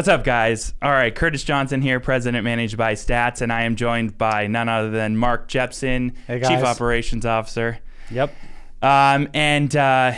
What's up, guys? All right, Curtis Johnson here, President Managed by Stats, and I am joined by none other than Mark Jepson, Hey, Chief. Operations Officer. Yep. Um, and uh,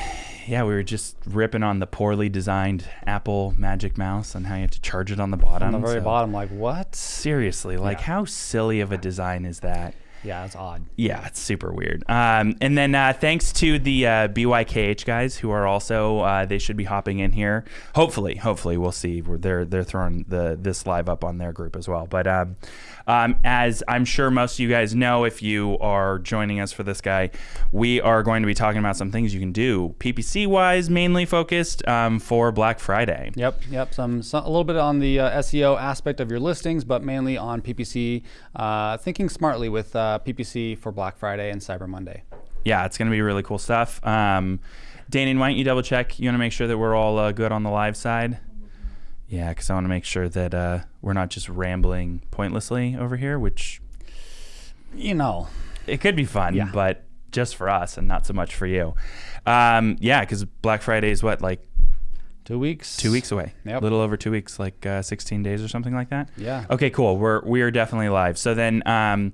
yeah, we were just ripping on the poorly designed Apple Magic Mouse and how you have to charge it on the bottom. On the very So, bottom, like what? Seriously, like Yeah. how silly of a design is that? Yeah, it's odd. Yeah, it's super weird. Um, and then uh, thanks to the uh, BYKH guys who are also uh, they should be hopping in here. Hopefully, hopefully we'll see. They're they're throwing the this live up on their group as well. But um, um, as I'm sure most of you guys know, if you are joining us for this guy, we are going to be talking about some things you can do PPC wise, mainly focused um, for Black Friday. Yep, yep. Some, some a little bit on the uh, SEO aspect of your listings, but mainly on PPC. Uh, thinking smartly with uh, PPC for Black Friday and Cyber Monday. yeah, it's going to be really cool stuff. Um, Danon, why don't you double check? You want to make sure that we're all uh, good on the live side? Yeah, because I want to make sure that uh, we're not just rambling pointlessly over here, which You know, it could be fun, Yeah. but just for us and not so much for you. Um, yeah, because Black Friday is what, like two weeks. two weeks away? Yep. A little over two weeks, like uh, 16 days or something like that? Yeah. Okay, cool. We're we are definitely live. So then, um,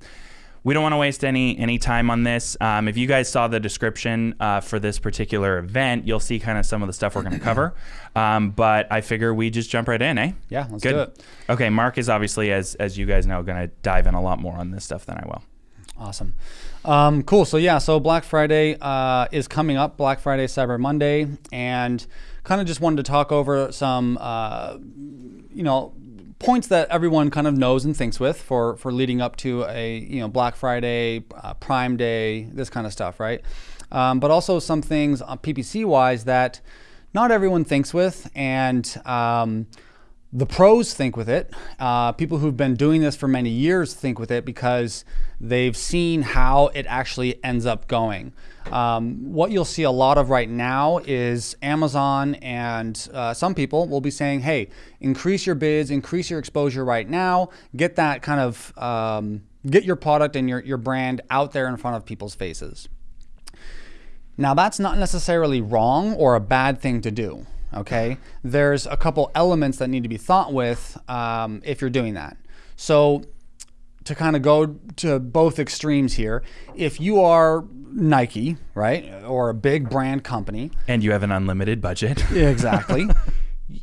we don't want to waste any any time on this. Um, if you guys saw the description uh, for this particular event, you'll see kind of some of the stuff we're going to cover. Um, but I figure we just jump right in, eh? Yeah, let's Good. do it. Okay, Mark is obviously, as as you guys know, going to dive in a lot more on this stuff than I will. Awesome. Um, cool. So yeah, so Black Friday uh, is coming up. Black Friday, Cyber Monday, and kind of just wanted to talk over some, uh, you know, points that everyone kind of knows and thinks with for for leading up to a you know Black Friday, uh, Prime Day, this kind of stuff, right? Um, but also some things PPC wise that not everyone thinks with, and um, the pros think with it. Uh, people who've been doing this for many years think with it because they've seen how it actually ends up going. Um, what you'll see a lot of right now is Amazon and uh, some people will be saying, hey, increase your bids, increase your exposure right now, get that kind of, um, get your product and your, your brand out there in front of people's faces. Now, that's not necessarily wrong or a bad thing to do. Okay, there's a couple elements that need to be thought with um, if you're doing that. So, to kind of go to both extremes here, if you are Nike, right, or a big brand company, And you have an unlimited budget. exactly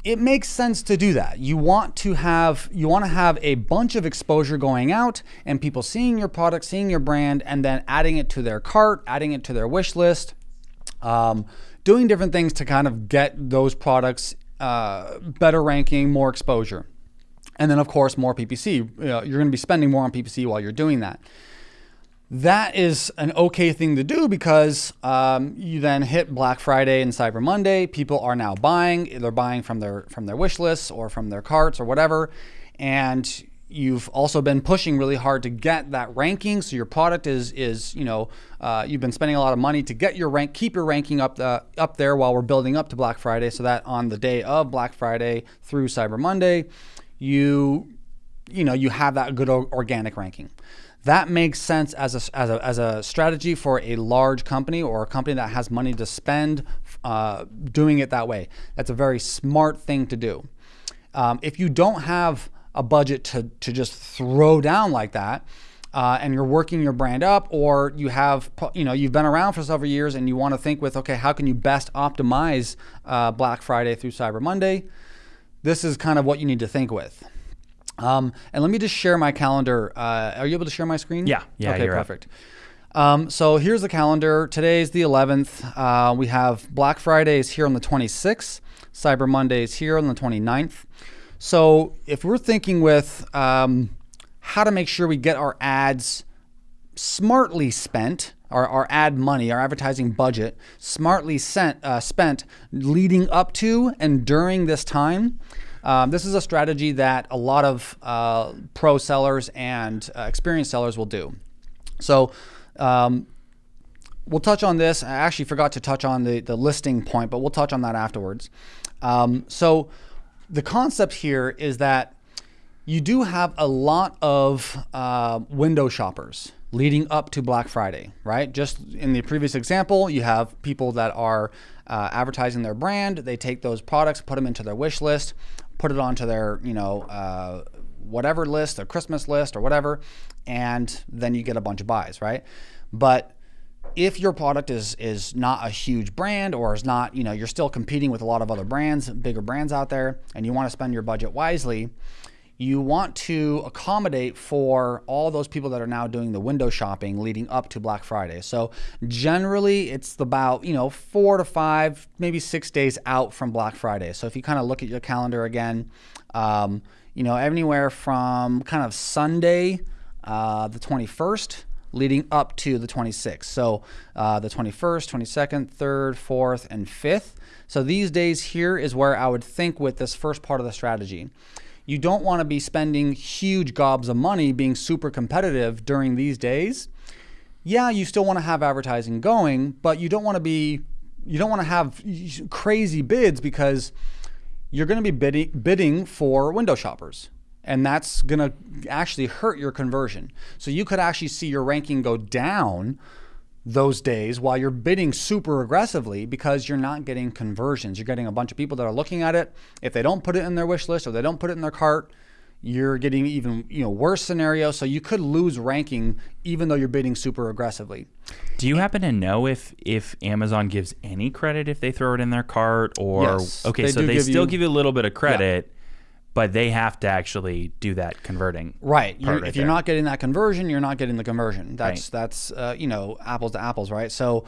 it makes sense to do that you want to have you want to have a bunch of exposure going out and people seeing your product seeing your brand and then adding it to their cart adding it to their wish list um, doing different things to kind of get those products uh, better ranking more exposure and then of course more ppc you you're going to be spending more on ppc while you're doing that that is an okay thing to do because um, you then hit Black Friday and Cyber Monday. People are now buying; they're buying from their from their wish lists or from their carts or whatever. And you've also been pushing really hard to get that ranking. So your product is is you know uh, you've been spending a lot of money to get your rank, keep your ranking up the up there while we're building up to Black Friday. So that on the day of Black Friday through Cyber Monday, you you know you have that good organic ranking that makes sense as a, as a, as a strategy for a large company or a company that has money to spend uh, doing it that way that's a very smart thing to do um, if you don't have a budget to, to just throw down like that uh, and you're working your brand up or you have you know you've been around for several years and you want to think with okay how can you best optimize uh, black friday through cyber monday this is kind of what you need to think with um, and let me just share my calendar. Uh, are you able to share my screen? Yeah. Yeah, Okay, perfect. Um, so here's the calendar. Today's the 11th. Uh, we have Black Friday is here on the 26th. Cyber Monday is here on the 29th. So if we're thinking with um, how to make sure we get our ads smartly spent, our, our ad money, our advertising budget, smartly sent, uh, spent leading up to and during this time. Um, this is a strategy that a lot of uh, pro sellers and uh, experienced sellers will do. So, um, we'll touch on this. I actually forgot to touch on the, the listing point, but we'll touch on that afterwards. Um, so, the concept here is that you do have a lot of uh, window shoppers leading up to Black Friday, right? Just in the previous example, you have people that are uh, advertising their brand. They take those products, put them into their wish list, put it onto their, you know, uh, whatever list, their Christmas list or whatever, and then you get a bunch of buys, right? But if your product is is not a huge brand or is not, you know, you're still competing with a lot of other brands, bigger brands out there, and you want to spend your budget wisely, you want to accommodate for all those people that are now doing the window shopping leading up to Black Friday. So generally it's about, you know, 4 to 5, maybe 6 days out from Black Friday. So if you kind of look at your calendar again, um, you know, anywhere from kind of Sunday, uh, the 21st, leading up to the 26th. So uh, the 21st, 22nd, 3rd, 4th, and 5th. So these days here is where I would think with this first part of the strategy. You don't want to be spending huge gobs of money being super competitive during these days. Yeah, you still want to have advertising going, but you don't want to be you don't want to have crazy bids because you're going to be bidding, bidding for window shoppers and that's going to actually hurt your conversion. So you could actually see your ranking go down those days while you're bidding super aggressively because you're not getting conversions. You're getting a bunch of people that are looking at it. If they don't put it in their wish list or they don't put it in their cart, you're getting even you know worse scenario. So you could lose ranking even though you're bidding super aggressively. Do you happen to know if if Amazon gives any credit if they throw it in their cart or yes, okay, so they still you- give you a little bit of credit, but they have to actually do that converting. Right. You're, right if you're there. not getting that conversion, you're not getting the conversion. That's Right. that's uh, you know apples to apples, right? So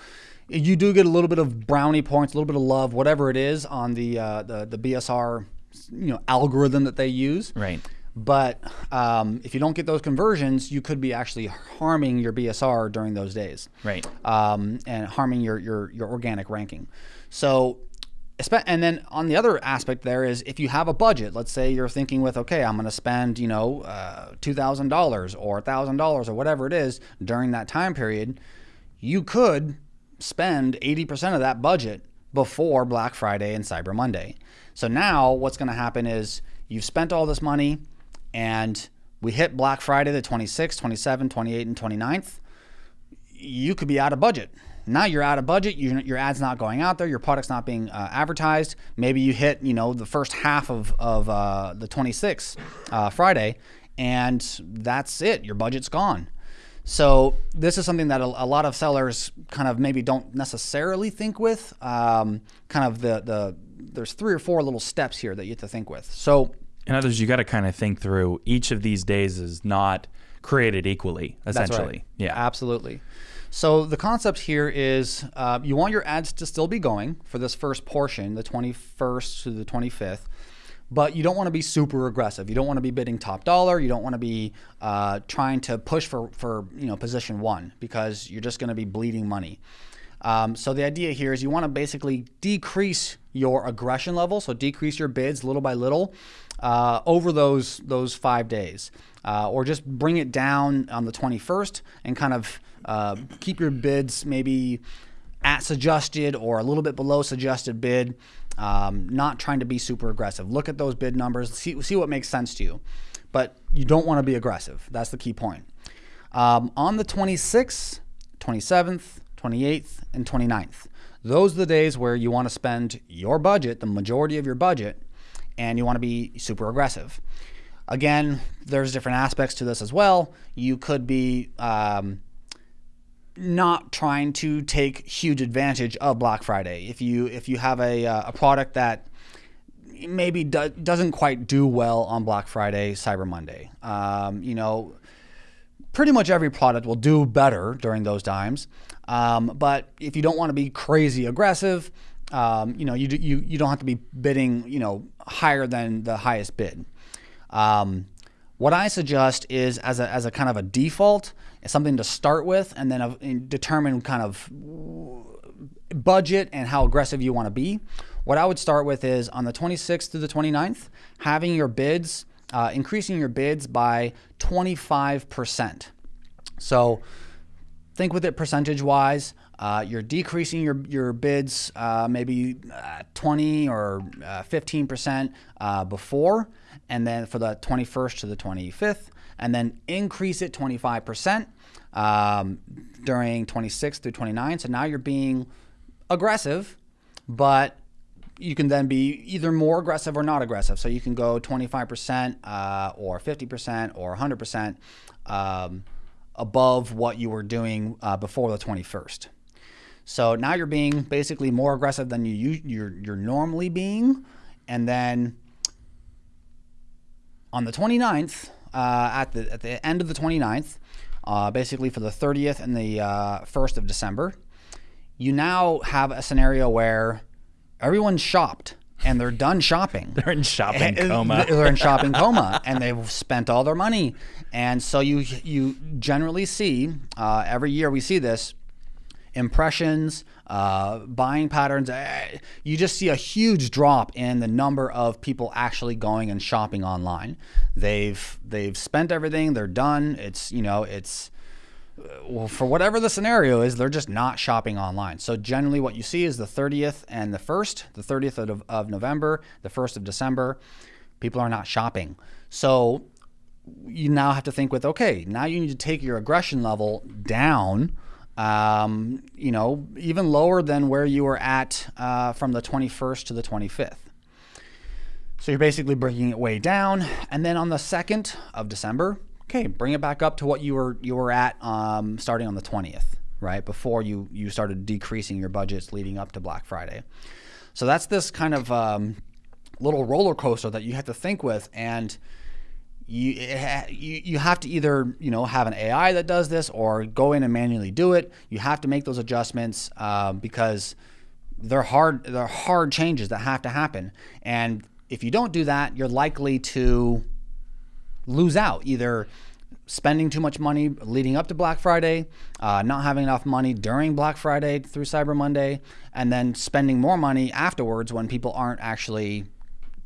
you do get a little bit of brownie points, a little bit of love, whatever it is on the uh, the the BSR you know algorithm that they use. Right. But um, if you don't get those conversions, you could be actually harming your BSR during those days Right. um, and harming your, your, your organic ranking. So, and then on the other aspect there is if you have a budget, let's say you're thinking with, okay, I'm going to spend, you know, uh, $2,000 or $1,000 or whatever it is during that time period, you could spend 80% of that budget before Black Friday and Cyber Monday. So now what's going to happen is you've spent all this money and we hit Black Friday the 26th, 27th, 28th, and 29th you could be out of budget. Now you're out of budget. Your, your ad's not going out there. Your product's not being uh, advertised. Maybe you hit, you know, the first half of, of uh, the 26th uh, Friday, and that's it. Your budget's gone. So this is something that a, a lot of sellers kind of maybe don't necessarily think with. Um, kind of the the there's three or four little steps here that you have to think with. So In other words, you got to kind of think through each of these days is not created equally, essentially. Right. Yeah. absolutely. So the concept here is uh, you want your ads to still be going for this first portion, the 21st to the 25th, but you don't want to be super aggressive. You don't want to be bidding top dollar. You don't want to be uh, trying to push for for you know position one because you're just going to be bleeding money. Um, so the idea here is you want to basically decrease your aggression level, so decrease your bids little by little uh, over those those five days, uh, or just bring it down on the 21st and kind of uh, keep your bids maybe at suggested or a little bit below suggested bid. Um, not trying to be super aggressive. Look at those bid numbers, see see what makes sense to you, but you don't want to be aggressive. That's the key point. Um, on the 26th, 27th, 28th, and 29th. Those are the days where you want to spend your budget, the majority of your budget, and you want to be super aggressive. Again, there's different aspects to this as well. You could be um, not trying to take huge advantage of Black Friday. If you if you have a, uh, a product that maybe do, doesn't quite do well on Black Friday, Cyber Monday, um, you know, pretty much every product will do better during those times. Um, but if you don't want to be crazy aggressive, um, you know, you, you you don't have to be bidding, you know, higher than the highest bid. Um, what I suggest is as a, as a kind of a default, something to start with, and then uh, and determine kind of budget and how aggressive you want to be. What I would start with is on the 26th to the 29th, having your bids, uh, increasing your bids by 25%. So think with it percentage wise. Uh, you're decreasing your your bids uh, maybe uh, 20 or uh, 15 percent uh, before, and then for the 21st to the 25th, and then increase it 25 percent um, during 26 through 29. So now you're being aggressive, but you can then be either more aggressive or not aggressive. So you can go 25% uh, or 50% or 100% um, above what you were doing uh, before the 21st. So now you're being basically more aggressive than you you're, you're normally being, and then on the 29th, uh, at the at the end of the 29th, uh, basically for the 30th and the uh, 1st of December, you now have a scenario where everyone's shopped and they're done shopping. They're in shopping coma. They're in shopping coma, and they've spent all their money. And so you you generally see uh, every year we see this impressions, uh, buying patterns. eh, You just see a huge drop in the number of people actually going and shopping online. They've they've spent everything. They're done. It's you know it's well, for whatever the scenario is, they're just not shopping online. So generally, what you see is the 30th and the 1st, the 30th of, of November, the 1st of December, people are not shopping. So you now have to think with, okay, now you need to take your aggression level down, um, you know, even lower than where you were at uh, from the 21st to the 25th. So you're basically bringing it way down, and then on the second of December, okay, bring it back up to what you were you were at um, starting on the twentieth, right before you you started decreasing your budgets leading up to Black Friday. So that's this kind of um, little roller coaster that you have to think with, and you, you you have to either you know have an AI that does this or go in and manually do it. You have to make those adjustments um, because they're hard they're hard changes that have to happen, and if you don't do that, you're likely to lose out either spending too much money leading up to Black Friday, uh, not having enough money during Black Friday through Cyber Monday, and then spending more money afterwards when people aren't actually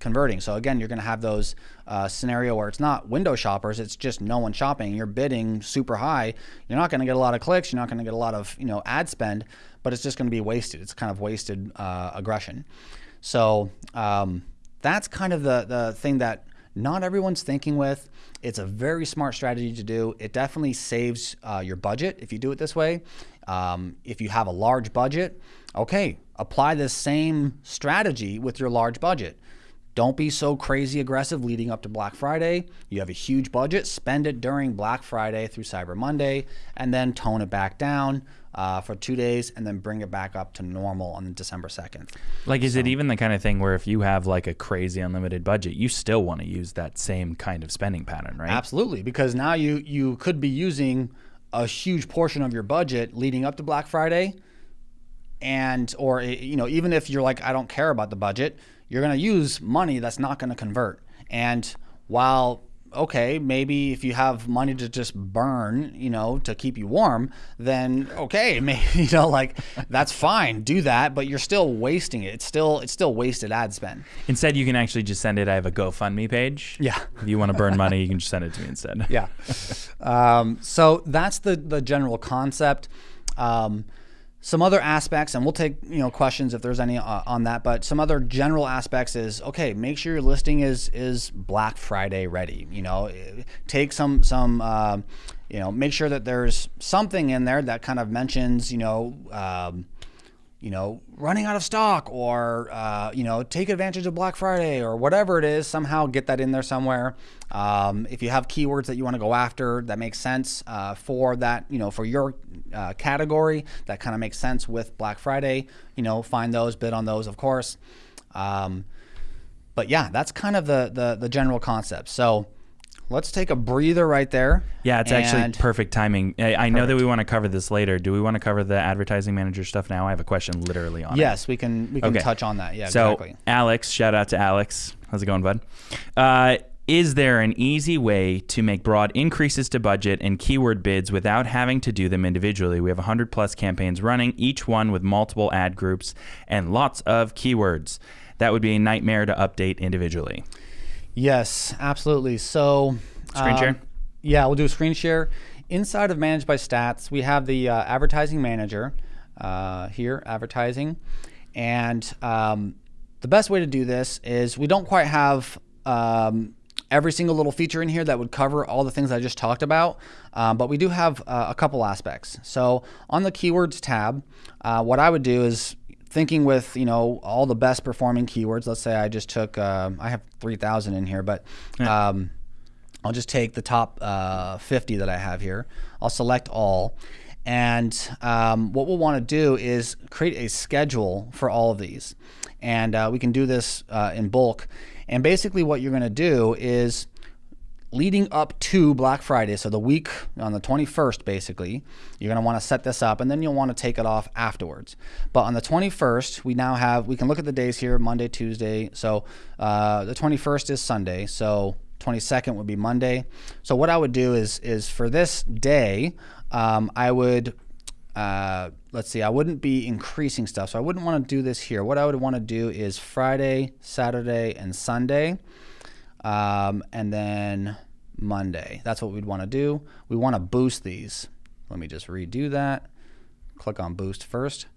converting. So again, you're going to have those uh, scenario where it's not window shoppers; it's just no one shopping. You're bidding super high. You're not going to get a lot of clicks. You're not going to get a lot of you know ad spend, but it's just going to be wasted. It's kind of wasted uh, aggression. So um, that's kind of the the thing that not everyone's thinking with. It's a very smart strategy to do. It definitely saves uh, your budget if you do it this way. Um, if you have a large budget, okay, apply this same strategy with your large budget. Don't be so crazy aggressive leading up to Black Friday. You have a huge budget, spend it during Black Friday through Cyber Monday, and then tone it back down uh, for two days, and then bring it back up to normal on December 2nd. Like, is it even the kind of thing where if you have like a crazy unlimited budget, you still want to use that same kind of spending pattern, right? Absolutely, because now you you could be using a huge portion of your budget leading up to Black Friday, and or you know even if you're like I don't care about the budget, you're going to use money that's not going to convert. And while okay, maybe if you have money to just burn, you know, to keep you warm, then okay, maybe you know, like that's fine, do that, but you're still wasting it. It's still it's still wasted ad spend. Instead, you can actually just send it. I have a GoFundMe page. Yeah. If you want to burn money, you can just send it to me instead. yeah. Um, so that's the the general concept. Um, some other aspects, and we'll take you know questions if there's any uh, on that. But some other general aspects is okay. Make sure your listing is is Black Friday ready. You know, eh, take some some. Uh, you know, make sure that there's something in there that kind of mentions, you know, um, you know, running out of stock or, uh, you know, take advantage of Black Friday or whatever it is, somehow get that in there somewhere. Um, if you have keywords that you want to go after that makes sense uh, for that, you know, for your uh, category that kind of makes sense with Black Friday, you know, find those, bid on those, of course. Um, but yeah, that's kind of the, the, the general concept. So let's take a breather right there. Yeah, it's actually perfect timing. I, I know that we want to cover this later. Do we want to cover the advertising manager stuff now? I have a question literally on it. Yes, we can we can Okay. touch on that. Yeah, So, exactly. Alex, shout out to Alex. How's it going, bud? Uh, is there an easy way to make broad increases to budget and keyword bids without having to do them individually? We have 100 plus campaigns running, each one with multiple ad groups and lots of keywords. That would be a nightmare to update individually. Yes, absolutely. So, Screen um, share? Yeah, we'll do a screen share. Inside of Managed by Stats, we have the uh, advertising manager. uh, here, advertising. And um, the best way to do this is we don't quite have um, every single little feature in here that would cover all the things I just talked about, um, but we do have uh, a couple aspects. So on the keywords tab, uh, what I would do is thinking with you know all the best performing keywords. Let's say I just took uh, I have three thousand in here, but um, I'll just take the top uh, 50 that I have here. I'll select all. And um, what we'll want to do is create a schedule for all of these. And uh, we can do this uh, in bulk. And basically, what you're going to do is leading up to Black Friday, so the week on the 21st, basically, you're going to want to set this up and then you'll want to take it off afterwards. But on the 21st, we now have, we can look at the days here Monday, Tuesday. So uh, the 21st is Sunday. So 22nd would be Monday. So what I would do is, is for this day, um, I would uh, let's see, I wouldn't be increasing stuff. So I wouldn't want to do this here. What I would want to do is Friday, Saturday, and Sunday, um, and then Monday. That's what we'd want to do. We want to boost these. Let me just redo that. Click on boost first.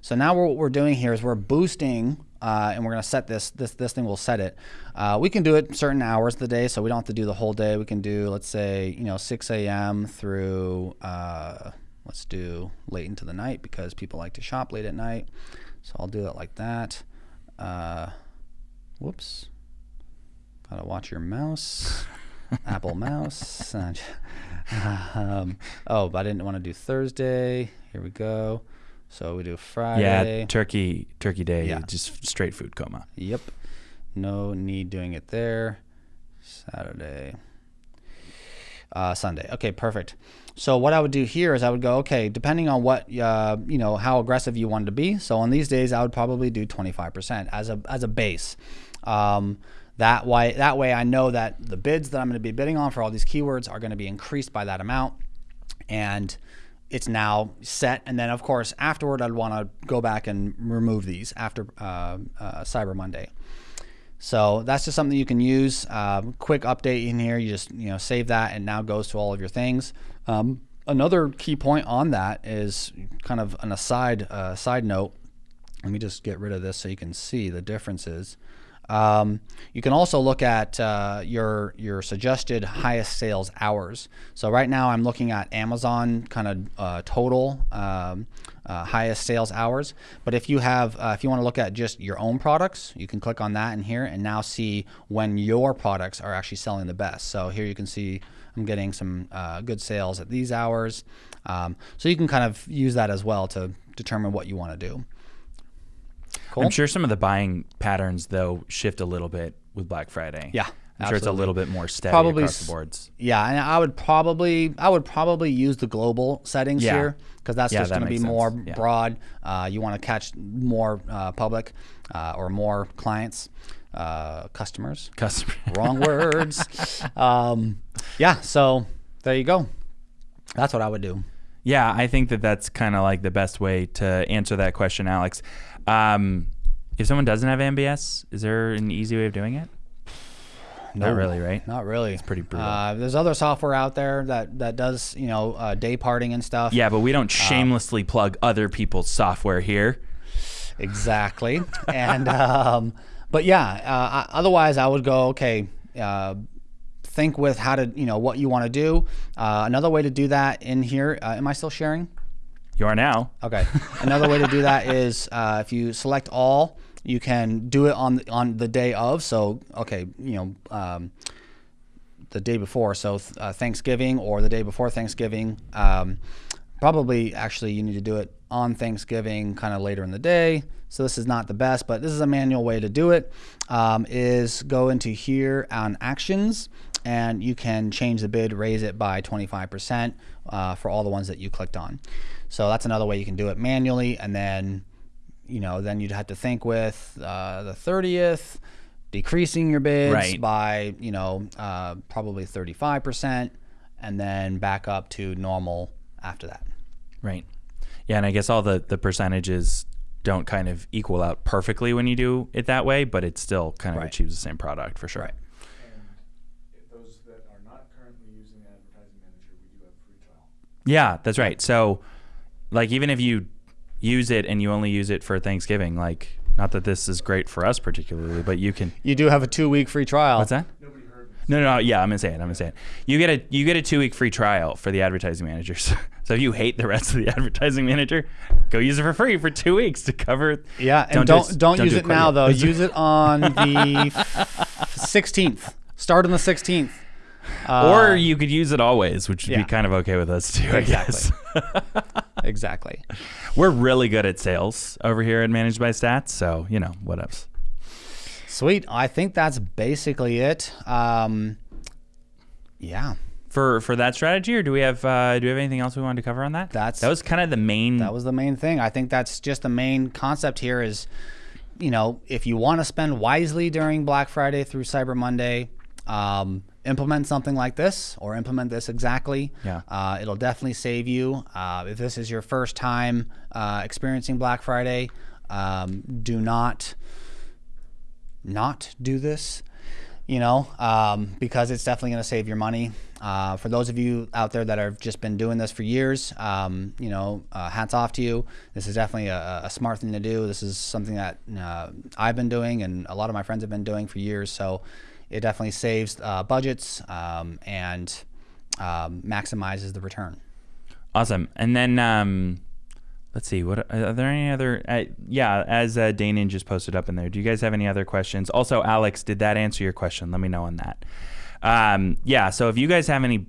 So now what we're doing here is we're boosting, uh, and we're going to set this, this, this thing will set it. Uh, we can do it certain hours of the day, so we don't have to do the whole day. We can do, let's say, you know, 6 a.m. through, uh, let's do late into the night because people like to shop late at night. So I'll do it like that. Uh, whoops. Gotta watch your mouse. Apple mouse. um, oh, but I didn't want to do Thursday. Here we go. So we do Friday. Yeah, turkey turkey day, Yeah. just straight food coma. Yep. No need doing it there. Saturday. Uh, Sunday. Okay, perfect. So what I would do here is I would go, okay, depending on what, uh, you know, how aggressive you wanted to be. So on these days, I would probably do 25% as a, as a base. Um, that way, that way I know that the bids that I'm going to be bidding on for all these keywords are going to be increased by that amount. And it's now set. And then, of course, afterward, I'd want to go back and remove these after uh, uh, Cyber Monday. So that's just something you can use. Um, quick update in here. You just you know save that, and now goes to all of your things. Um, another key point on that is kind of an aside uh, side note. Let me just get rid of this so you can see the differences. Um, you can also look at uh, your your suggested highest sales hours. So right now I'm looking at Amazon kind of uh, total um, uh, highest sales hours. But if you have uh, if you want to look at just your own products, you can click on that in here and now see when your products are actually selling the best. So here you can see I'm getting some uh, good sales at these hours. Um, so you can kind of use that as well to determine what you want to do. Cool. I'm sure some of the buying patterns though shift a little bit with Black Friday. Yeah, I'm sure it's a little bit more steady Probably across the boards. Yeah, and I would probably I would probably use the global settings Yeah. here because that's Yeah, just that going to be makes more. Yeah. broad. Uh, you want to catch more uh, public uh, or more clients, uh, customers. Customer. Wrong words. Um, yeah, so there you go. That's what I would do. Yeah, I think that that's kind of like the best way to answer that question, Alex. Um, if someone doesn't have MBS, is there an easy way of doing it? Not really, right? Not really. It's pretty brutal. Uh, there's other software out there that that does you know uh, day parting and stuff. Yeah, but we don't Uh, shamelessly plug other people's software here. Exactly. and um, but yeah, uh, otherwise I would go okay. Uh, think with how to you know what you want to do. Uh, another way to do that in here. Uh, am I still sharing? You are now. Okay. Another way to do that is uh, if you select all, you can do it on on the day of. So okay, you know. Um, the day before, so uh, Thanksgiving or the day before Thanksgiving. Um, probably actually you need to do it on Thanksgiving, kind of later in the day. So this is not the best, but this is a manual way to do it. Um, is go into here on actions, and you can change the bid, raise it by 25% uh, for all the ones that you clicked on. So that's another way you can do it manually, and then you know then you'd have to think with uh, the 30th decreasing your bids Right. by you know uh, probably 35% and then back up to normal after that Right. Yeah, and I guess all the the percentages don't kind of equal out perfectly when you do it that way, but it still kind of Right. achieves the same product for sure. Right. And if those that are not currently using Advertising Manager, we do have free trial. Yeah, that's right. So, like, even if you use it and you only use it for Thanksgiving, like not that this is great for us particularly, but you can. You do have a two week free trial. What's that? Nobody heard me. No, no, no, yeah, I'm gonna say it. I'm gonna say it. You get a you get a two week free trial for the advertising managers. so if you hate the rest of the advertising manager, go use it for free for two weeks to cover. Yeah, and do don't it- don't, use do it now though. use it on the sixteenth. Start on the sixteenth. Uh, or you could use it always, which would yeah. be kind of okay with us too. I Exactly. guess. exactly. We're really good at sales over here at Managed by Stats, so you know what else. Sweet. I think that's basically it. Um, yeah, For for that strategy, or do we have uh, do we have anything else we wanted to cover on that? That's- that was kind of the main. that was the main thing. I think that's just the main concept here is, you know, if you want to spend wisely during Black Friday through Cyber Monday, um, implement something like this or implement this exactly. Yeah. Uh, it'll definitely save you. Uh, if this is your first time uh, experiencing Black Friday, um, do not not do this, you know, um, because it's definitely going to save your money. Uh, for those of you out there that have just been doing this for years, um, you know, uh, hats off to you. This is definitely a, a smart thing to do. This is something that uh, I've been doing and a lot of my friends have been doing for years. So it definitely saves uh, budgets um, and um, maximizes the return. Awesome. And then um, let's see. What are there any other? Uh, yeah, as uh, Danon just posted up in there. Do you guys have any other questions? Also, Alex, did that answer your question? Let me know on that. Um, yeah. So if you guys have any.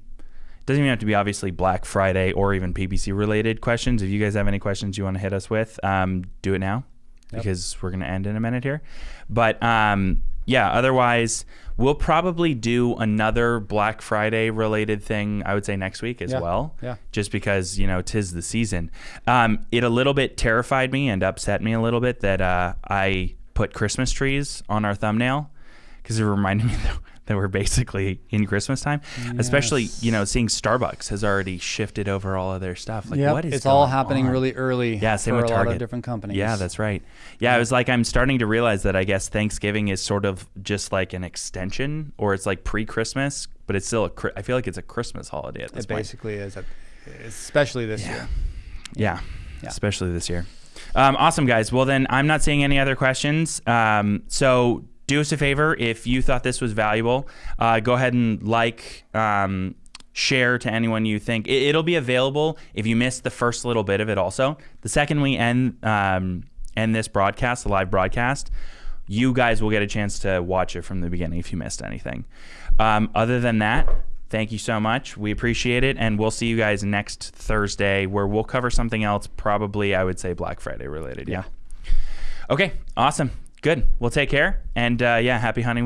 Doesn't even have to be obviously Black Friday or even PPC related questions. If you guys have any questions you want to hit us with, um, do it now because we're going to end in a minute here. But um, yeah, otherwise, we'll probably do another Black Friday related thing, I would say next week as Yeah. well. Yeah. Just because, you know, tis the season. Um, it a little bit terrified me and upset me a little bit that uh, I put Christmas trees on our thumbnail because it reminded me that, that we're basically in Christmas time. Especially, you know, seeing Starbucks has already shifted over all of their stuff. Like, Yep, what is it's all happening on? really early Yeah, same with a lot Target. of different companies. Yeah, that's right. Yeah, it was like I'm starting to realize that I guess Thanksgiving is sort of just like an extension, or it's like pre-Christmas, but it's still a. I feel like it's a Christmas holiday at this It point. basically is, especially this year. Yeah, Yeah. especially this year. Um, awesome, guys. Well, then I'm not seeing any other questions. Um, so do us a favor if you thought this was valuable, uh, go ahead and like. Um, share to anyone you think. It, it'll be available if you missed the first little bit of it also. The second we end um, end this broadcast the live broadcast you guys will get a chance to watch it from the beginning if you missed anything. Um, other than that thank you so much. We appreciate it and we'll see you guys next thursday where we'll cover something else probably i would say black friday related yeah. Okay awesome good. Well take care and uh, yeah happy hunting